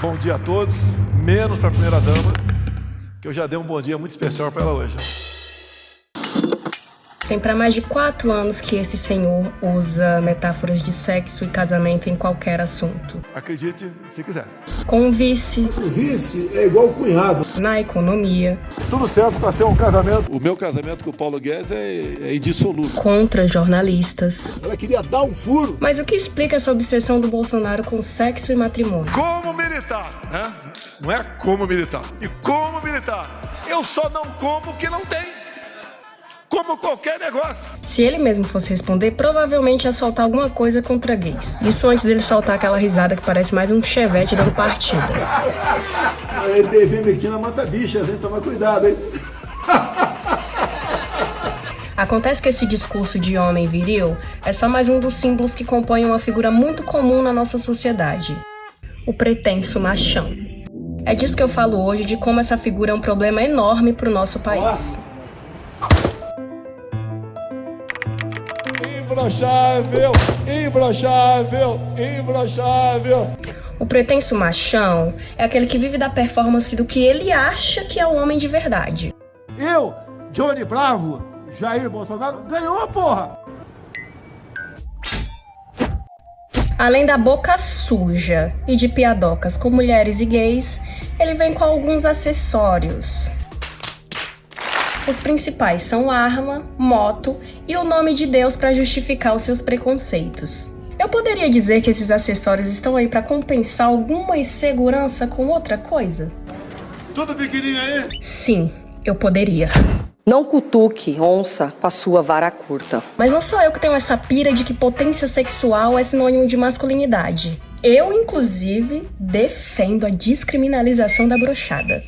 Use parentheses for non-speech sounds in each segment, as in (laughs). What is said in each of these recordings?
Bom dia a todos, menos para a primeira dama, que eu já dei um bom dia muito especial para ela hoje. Tem para mais de quatro anos que esse senhor usa metáforas de sexo e casamento em qualquer assunto. Acredite se quiser. Com o vice. O vice é igual o cunhado. Na economia. Tudo certo para ser um casamento. O meu casamento com o Paulo Guedes é, é indissolúvel. Contra jornalistas. Ela queria dar um furo. Mas o que explica essa obsessão do Bolsonaro com sexo e matrimônio? Como militar, né? Não é como militar. E como militar. Eu só não como o que não tem como qualquer negócio. Se ele mesmo fosse responder, provavelmente ia soltar alguma coisa contra gays. Isso antes dele soltar aquela risada que parece mais um chevette dando partida. A ivermectina mata bichas, hein? Toma cuidado, hein? Acontece que esse discurso de homem viril é só mais um dos símbolos que compõem uma figura muito comum na nossa sociedade: o pretenso machão. É disso que eu falo hoje, de como essa figura é um problema enorme para o nosso país. Imbrochável, imbrochável, imbrochável. O pretenso machão é aquele que vive da performance do que ele acha que é o homem de verdade. Eu, Johnny Bravo, Jair Bolsonaro, ganhou a porra! Além da boca suja e de piadocas com mulheres e gays, ele vem com alguns acessórios, os principais são arma, moto e o nome de Deus para justificar os seus preconceitos. Eu poderia dizer que esses acessórios estão aí para compensar alguma insegurança com outra coisa? Tudo pequenininho aí? Sim, eu poderia. Não cutuque onça com a sua vara curta. Mas não sou eu que tenho essa pira de que potência sexual é sinônimo de masculinidade. Eu, inclusive, defendo a descriminalização da brochada.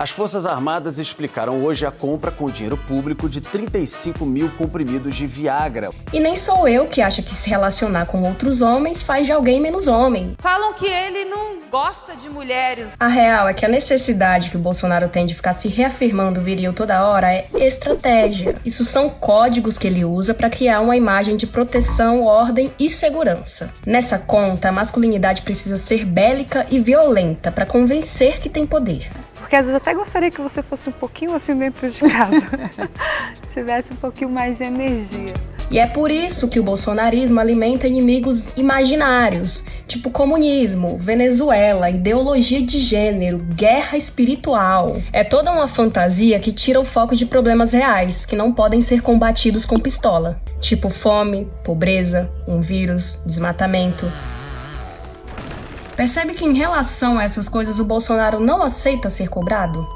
As Forças Armadas explicaram hoje a compra com dinheiro público de 35 mil comprimidos de Viagra. E nem sou eu que acha que se relacionar com outros homens faz de alguém menos homem. Falam que ele não gosta de mulheres. A real é que a necessidade que o Bolsonaro tem de ficar se reafirmando viril toda hora é estratégia. Isso são códigos que ele usa para criar uma imagem de proteção, ordem e segurança. Nessa conta, a masculinidade precisa ser bélica e violenta para convencer que tem poder. Porque às vezes até gostaria que você fosse um pouquinho assim dentro de casa. (laughs) Tivesse um pouquinho mais de energia. E é por isso que o bolsonarismo alimenta inimigos imaginários, tipo comunismo, Venezuela, ideologia de gênero, guerra espiritual. É toda uma fantasia que tira o foco de problemas reais, que não podem ser combatidos com pistola, tipo fome, pobreza, um vírus, desmatamento. Percebe que em relação a essas coisas o Bolsonaro não aceita ser cobrado?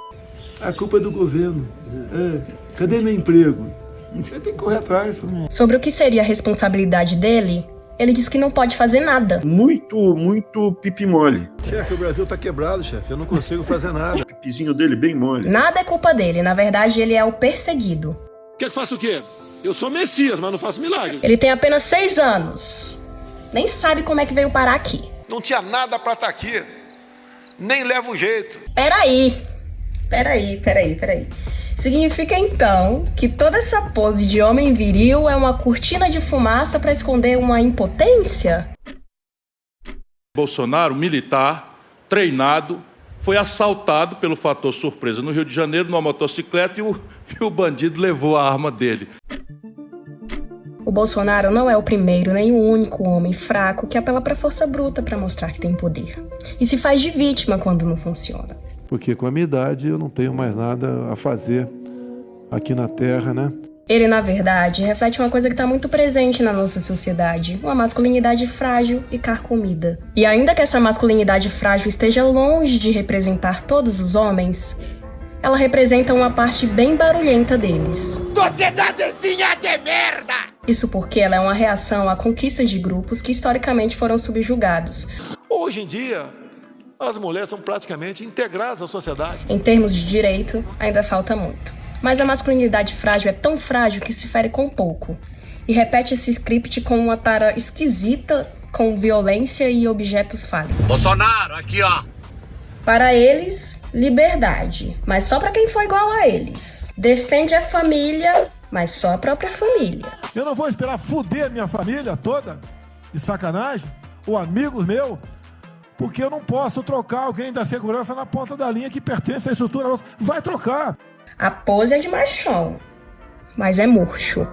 A culpa é do governo. É, cadê meu emprego? Você tem que correr atrás. Sobre o que seria a responsabilidade dele, ele diz que não pode fazer nada. Muito, muito pipi mole. Chefe, o Brasil tá quebrado, chefe. Eu não consigo fazer nada. O (laughs) pipizinho dele bem mole. Nada é culpa dele. Na verdade, ele é o perseguido. Quer que faça o quê? Eu sou Messias, mas não faço milagre. Ele tem apenas seis anos. Nem sabe como é que veio parar aqui. Não tinha nada para estar tá aqui. Nem leva um jeito. Peraí. Peraí, peraí, peraí. Significa então que toda essa pose de homem viril é uma cortina de fumaça para esconder uma impotência? Bolsonaro, militar, treinado, foi assaltado pelo fator surpresa no Rio de Janeiro numa motocicleta e o, (laughs) e o bandido levou a arma dele. O Bolsonaro não é o primeiro nem o único homem fraco que apela para força bruta para mostrar que tem poder. E se faz de vítima quando não funciona. Porque com a minha idade eu não tenho mais nada a fazer aqui na Terra, né? Ele, na verdade, reflete uma coisa que está muito presente na nossa sociedade: uma masculinidade frágil e carcomida. E ainda que essa masculinidade frágil esteja longe de representar todos os homens, ela representa uma parte bem barulhenta deles. Sociedadezinha de merda! Isso porque ela é uma reação à conquista de grupos que historicamente foram subjugados. Hoje em dia, as mulheres são praticamente integradas à sociedade. Em termos de direito, ainda falta muito. Mas a masculinidade frágil é tão frágil que se fere com pouco. E repete esse script com uma tara esquisita com violência e objetos fálicos. Bolsonaro, aqui ó. Para eles, liberdade, mas só para quem for igual a eles. Defende a família, mas só a própria família. Eu não vou esperar fuder minha família toda, de sacanagem, ou amigos meus, porque eu não posso trocar alguém da segurança na ponta da linha que pertence à estrutura nossa. Vai trocar. A pose é de machão, mas é murcho.